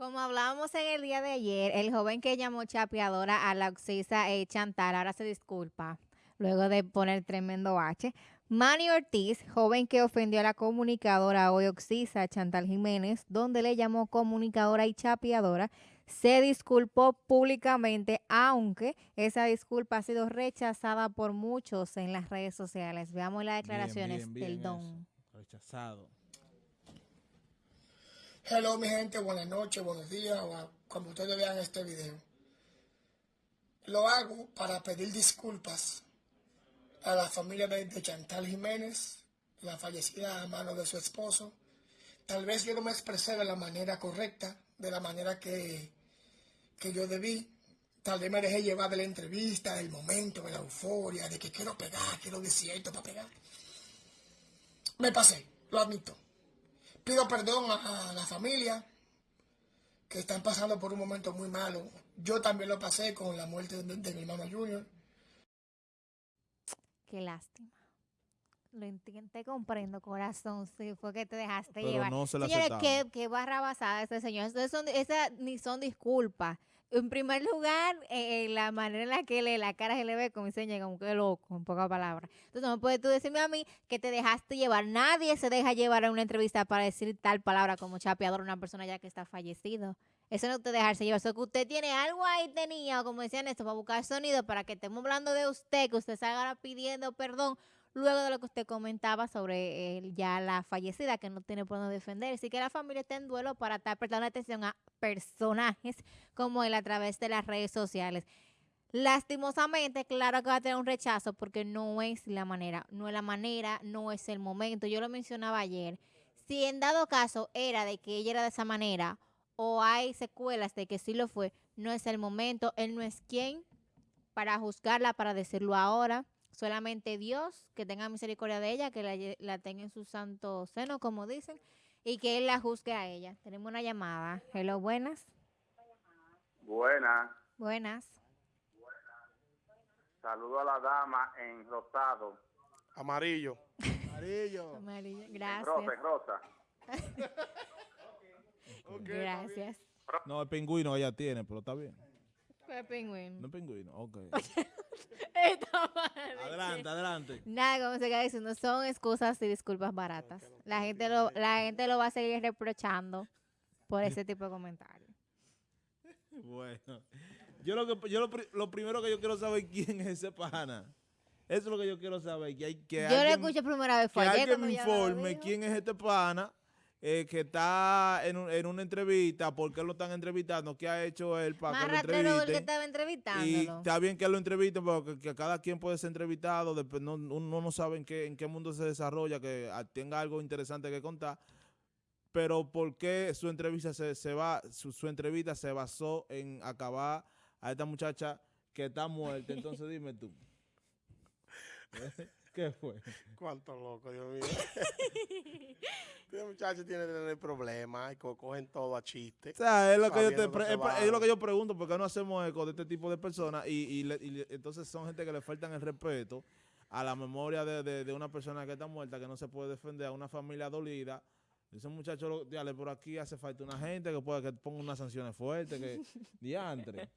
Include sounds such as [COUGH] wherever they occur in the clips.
Como hablábamos en el día de ayer, el joven que llamó chapeadora a la oxisa eh, Chantal ahora se disculpa luego de poner tremendo H. Manny Ortiz, joven que ofendió a la comunicadora hoy oxisa Chantal Jiménez, donde le llamó comunicadora y chapeadora, se disculpó públicamente, aunque esa disculpa ha sido rechazada por muchos en las redes sociales. Veamos las declaraciones del don. Rechazado. Hello mi gente, buenas noches, buenos días, o cuando ustedes vean este video. Lo hago para pedir disculpas a la familia de, Chantal Jiménez, la fallecida a mano de su esposo. Tal vez yo no me expresé de la manera correcta, de la manera que, que yo debí. Tal vez me dejé llevar de la entrevista, del momento, de la euforia, de que quiero pegar, quiero decir esto para pegar. Me pasé, lo admito. Pido perdón a, la familia que están pasando por un momento muy malo. Yo también lo pasé con la muerte de, mi hermano Junior. Qué lástima. Lo entiendo, te comprendo, corazón. Sí, fue que te dejaste Pero llevar. No se la Señores, qué, qué, barra basada este señor. Esas son, ni son disculpas. En primer lugar, eh, la manera en la que le, la cara se le ve como enseña como que loco, en pocas palabras. Entonces no puedes tú decirme a mí que te dejaste llevar. Nadie se deja llevar a una entrevista para decir tal palabra como chapeador a una persona ya que está fallecido. Eso no te dejarse llevar. Eso que usted tiene algo ahí tenía, como decían esto, para buscar sonido, para que estemos hablando de usted, que usted salga pidiendo perdón luego de lo que usted comentaba sobre eh, ya la fallecida que no tiene por dónde defender. Así que la familia está en duelo para estar prestando atención a personajes como él a través de las redes sociales. Lastimosamente, claro que va a tener un rechazo porque no es la manera, no es la manera, no es el momento. Yo lo mencionaba ayer. Si en dado caso era de que ella era de esa manera o hay secuelas de que sí lo fue, no es el momento. Él no es quien para juzgarla, para decirlo ahora. Solamente Dios, que tenga misericordia de ella, que la, tenga en su santo seno, como dicen, y que Él la juzgue a ella. Tenemos una llamada. Hello, buenas. Buenas. Buenas. Saludo a la dama en rosado. Amarillo. Amarillo. [LAUGHS] Amarillo. Gracias. Rosa, rosa. [LAUGHS] Gracias. No, el pingüino ella tiene, pero está bien. Fue pingüino. No es pingüino, ok. [LAUGHS] adelante, adelante. Nada, como se queda diciendo, son excusas y disculpas baratas. La gente lo, la gente lo va a seguir reprochando por ese tipo de comentarios. [LAUGHS] Bueno, yo lo que yo lo, primero que yo quiero saber quién es ese pana. Eso es lo que yo quiero saber. Que hay, que yo lo escuché primera vez. Fue que alguien me informe quién es este pana eh, que está en, en, una entrevista, ¿por qué lo están entrevistando? ¿Qué ha hecho él para que lo entrevisten? que estaba entrevistando. Y está bien que lo entrevisten, porque que cada quien puede ser entrevistado, después no, uno no sabe en qué, en qué mundo se desarrolla, que tenga algo interesante que contar. Pero ¿por qué su entrevista se, se va, su, su entrevista se basó en acabar a esta muchacha que está muerta? Entonces dime tú. [LAUGHS] ¿Qué fue? Cuánto loco, Dios mío. [LAUGHS] Este muchacho tiene que tener problemas y cogen todo a chiste. O sea, es lo, que yo, te es, lo que yo pregunto, porque no hacemos eco de este tipo de personas y, y, entonces son gente que le faltan el respeto a la memoria de, de, una persona que está muerta, que no se puede defender, a una familia dolida. Ese muchacho, dale, por aquí hace falta una gente que pueda que ponga unas sanciones fuertes, que diantre.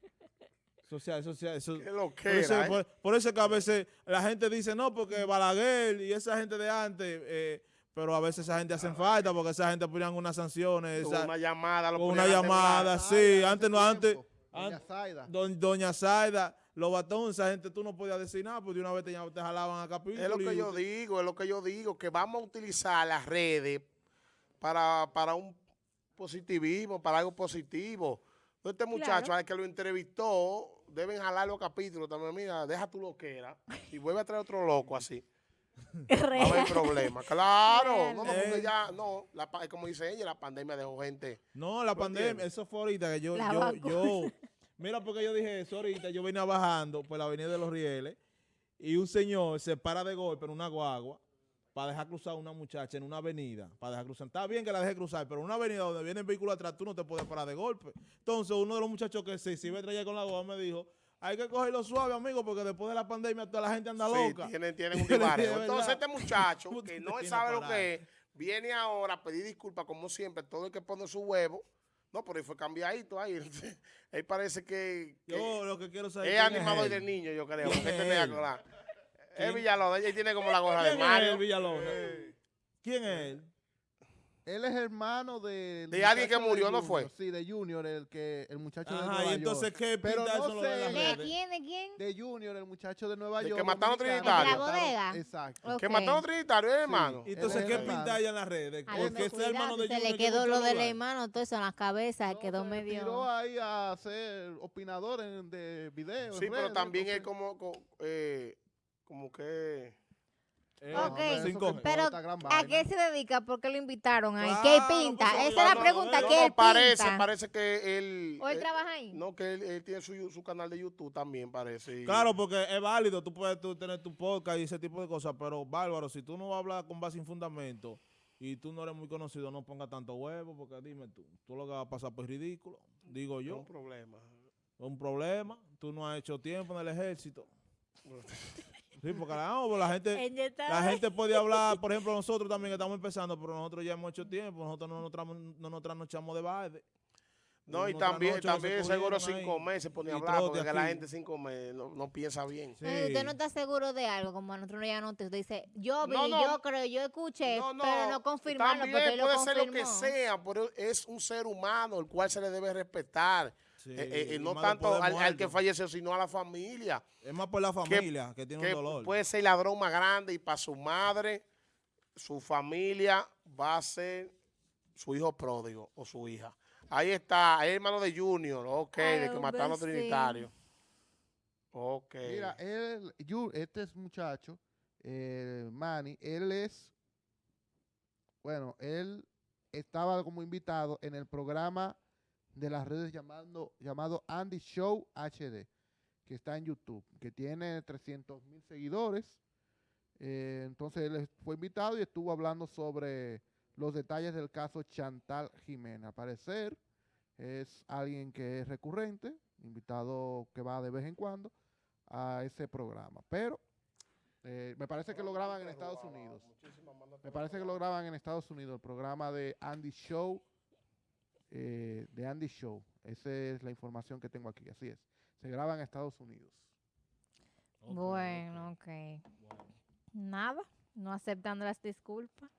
Eso sea, eso por, eso, ¿eh? por, eso que a veces la gente dice, no, porque Balaguer y esa gente de antes, eh, pero a veces esa gente hace falta porque esa gente ponían unas sanciones. una llamada. Lo una llamada, sí. Antes no, antes. Doña Zaida. Doña Zaida. Los batones, esa gente tú no podías decir nada, porque de una vez te, te jalaban a capítulo. Es lo que yo digo, es lo que yo digo, que vamos a utilizar las redes para, para un positivismo, para algo positivo. Este muchacho, al que lo entrevistó, deben jalar los capítulos también. Mira, deja tu loquera y vuelve a traer otro loco así. [LAUGHS] A haber problema. Claro. No, no, porque ya, no, la, como dice ella, la pandemia dejó gente. No, la pandemia, eso fue ahorita que yo, yo, yo, mira porque yo dije eso ahorita, yo venía bajando por la avenida de los Rieles y un señor se para de golpe en una guagua para dejar cruzar a una muchacha en una avenida, para dejar cruzar. Está bien que la deje cruzar, pero en una avenida donde viene el vehículo atrás, tú no te puedes parar de golpe. Entonces, uno de los muchachos que se, iba a con la guagua me dijo, hay que cogerlo suave, amigo, porque después de la pandemia toda la gente anda loca. Tienen, [LAUGHS] tienen un divario. Entonces, este muchacho, [LAUGHS] que no sabe lo que es, viene ahora a pedir disculpas, como siempre, todo el que pone su huevo, No, pero él fue cambiadito ahí. [LAUGHS] él parece que, que Yo lo que quiero saber es animador del niño, yo creo. ¿Quién porque es la- ¿Quién? Es Villalona, ella tiene como la gorra de ¿Quién es Mario. él, Villalona? ¿Quién es él? Él es hermano de... De alguien que murió, ¿no fue? Sí, de Junior, el que el muchacho de Ajá, Nueva y entonces, York. ¿qué Pero pinta no eso lo de sé. las ¿De quién? ¿De quién? De Junior, el muchacho de Nueva De York. que mataron. Trinitario. ¿De la bodega? Exacto. Ok. Que mataron a Trinitario, ¿eh, hermano. Y Entonces, es ¿qué pinta ella en las redes? Porque ese hermano de se Junior le que quedó lo del hermano, todo eso en la cabeza, No, quedó se medio... tiró ahí a ser opinador en- de videos. Sí, pero también él entonces- como, co- eh. Eh, Ok. Pero, ¿a qué se dedica? ¿Por qué lo invitaron ahí? Claro, ¿Qué él pues, pinta? eso Esa es no, la no, pregunta, no, ¿qué no, él parece, pinta? parece que él... ¿O él eh, trabaja ahí? No, que él, él tiene su, su canal de YouTube también, parece. y- Claro, porque es válido, tú puedes tú tener tu podcast y ese tipo de cosas, pero bárbaro, si tú no vas a hablar con base en fundamento y tú no eres muy conocido, no pongas tanto huevo, porque dime tú, tú lo que vas a pasar pues ridículo, digo es yo, un problema. es un problema, tú no has hecho tiempo en el ejército. [LAUGHS] Sí, porque la, no, pues la gente, la gente puede hablar, por ejemplo, nosotros también que estamos empezando, pero nosotros ya hemos hecho tiempo, nosotros no nos, tramos- no nos trasnochamos de baile. No, y también, también se seguro cinco ahí. meses se pone a hablar, porque que la gente cinco meses no, no piensa bien. Sí. Ay, Usted no está seguro de algo, como a nosotros ya no te usted dice, yo vi, No, no. yo creo, yo escuché, No, no, pero no confirmarlo, también porque él lo puede ser lo que sea, pero es un ser humano el cual se le debe respetar. Sí, Eh, eh, eh, y no tanto al, al que falleció, sino a la familia. Es más por la familia que, tiene que un dolor. puede ser ladrón más grande y para su madre, su familia va a ser su hijo pródigo o su hija. Ahí está, es hermano de Junior, ok, Ay, de que mataron a. Trinitario. Ok. Mira, él, este es muchacho, eh, Manny, él es, bueno, él estaba como invitado en el programa de las redes llamando, llamado Andy Show HD, que está en YouTube, que tiene 300 mil seguidores. Eh, entonces él fue invitado y estuvo hablando sobre los detalles del caso Chantal Jiménez. Al parecer es alguien que es recurrente, invitado que va de vez en cuando a ese programa. Pero eh, me parece que lo graban en Estados Unidos. Me parece que lo graban en Estados Unidos, el programa de Andy Show. Eh, de Andy Show. Esa es la información que tengo aquí. Así es. Se graba en Estados Unidos. Bueno, ok. ok. Nada, no aceptando las disculpas.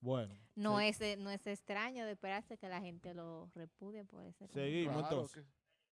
Bueno, No es, no es extraño de esperarse que la gente lo repudie por ese seguimos Claro entonces. que-